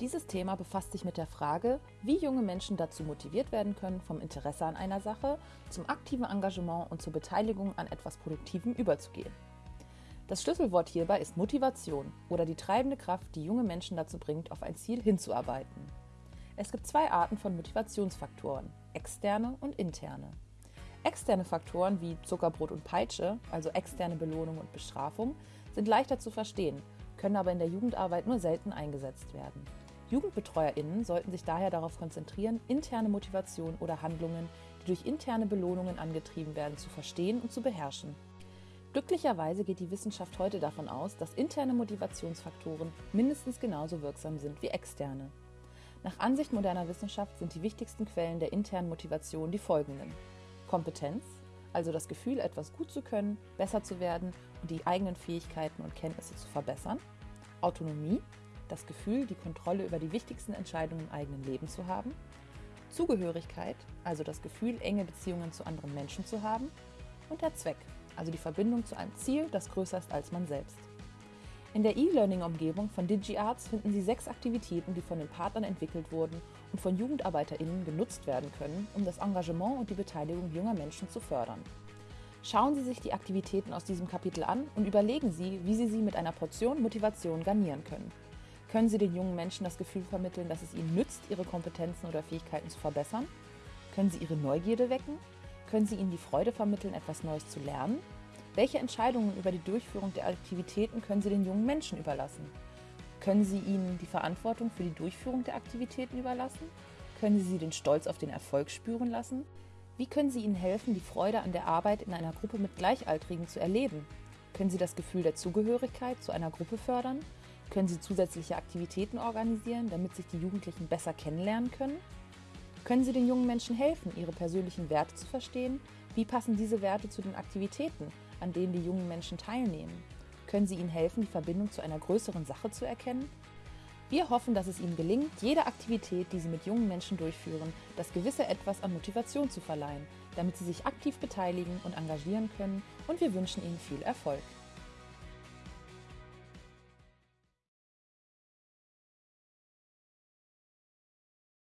Dieses Thema befasst sich mit der Frage, wie junge Menschen dazu motiviert werden können, vom Interesse an einer Sache zum aktiven Engagement und zur Beteiligung an etwas Produktivem überzugehen. Das Schlüsselwort hierbei ist Motivation oder die treibende Kraft, die junge Menschen dazu bringt, auf ein Ziel hinzuarbeiten. Es gibt zwei Arten von Motivationsfaktoren, externe und interne. Externe Faktoren wie Zuckerbrot und Peitsche, also externe Belohnung und Bestrafung, sind leichter zu verstehen, können aber in der Jugendarbeit nur selten eingesetzt werden. JugendbetreuerInnen sollten sich daher darauf konzentrieren, interne Motivation oder Handlungen, die durch interne Belohnungen angetrieben werden, zu verstehen und zu beherrschen. Glücklicherweise geht die Wissenschaft heute davon aus, dass interne Motivationsfaktoren mindestens genauso wirksam sind wie externe. Nach Ansicht moderner Wissenschaft sind die wichtigsten Quellen der internen Motivation die folgenden. Kompetenz, also das Gefühl, etwas gut zu können, besser zu werden und die eigenen Fähigkeiten und Kenntnisse zu verbessern. Autonomie, das Gefühl, die Kontrolle über die wichtigsten Entscheidungen im eigenen Leben zu haben. Zugehörigkeit, also das Gefühl, enge Beziehungen zu anderen Menschen zu haben. Und der Zweck, also die Verbindung zu einem Ziel, das größer ist als man selbst. In der E-Learning-Umgebung von DigiArts finden Sie sechs Aktivitäten, die von den Partnern entwickelt wurden und von JugendarbeiterInnen genutzt werden können, um das Engagement und die Beteiligung junger Menschen zu fördern. Schauen Sie sich die Aktivitäten aus diesem Kapitel an und überlegen Sie, wie Sie sie mit einer Portion Motivation garnieren können. Können Sie den jungen Menschen das Gefühl vermitteln, dass es ihnen nützt, ihre Kompetenzen oder Fähigkeiten zu verbessern? Können Sie ihre Neugierde wecken? Können Sie ihnen die Freude vermitteln, etwas Neues zu lernen? Welche Entscheidungen über die Durchführung der Aktivitäten können Sie den jungen Menschen überlassen? Können Sie ihnen die Verantwortung für die Durchführung der Aktivitäten überlassen? Können Sie sie den Stolz auf den Erfolg spüren lassen? Wie können Sie ihnen helfen, die Freude an der Arbeit in einer Gruppe mit Gleichaltrigen zu erleben? Können Sie das Gefühl der Zugehörigkeit zu einer Gruppe fördern? Können Sie zusätzliche Aktivitäten organisieren, damit sich die Jugendlichen besser kennenlernen können? Können Sie den jungen Menschen helfen, ihre persönlichen Werte zu verstehen? Wie passen diese Werte zu den Aktivitäten, an denen die jungen Menschen teilnehmen? Können Sie ihnen helfen, die Verbindung zu einer größeren Sache zu erkennen? Wir hoffen, dass es Ihnen gelingt, jede Aktivität, die Sie mit jungen Menschen durchführen, das gewisse Etwas an Motivation zu verleihen, damit Sie sich aktiv beteiligen und engagieren können und wir wünschen Ihnen viel Erfolg.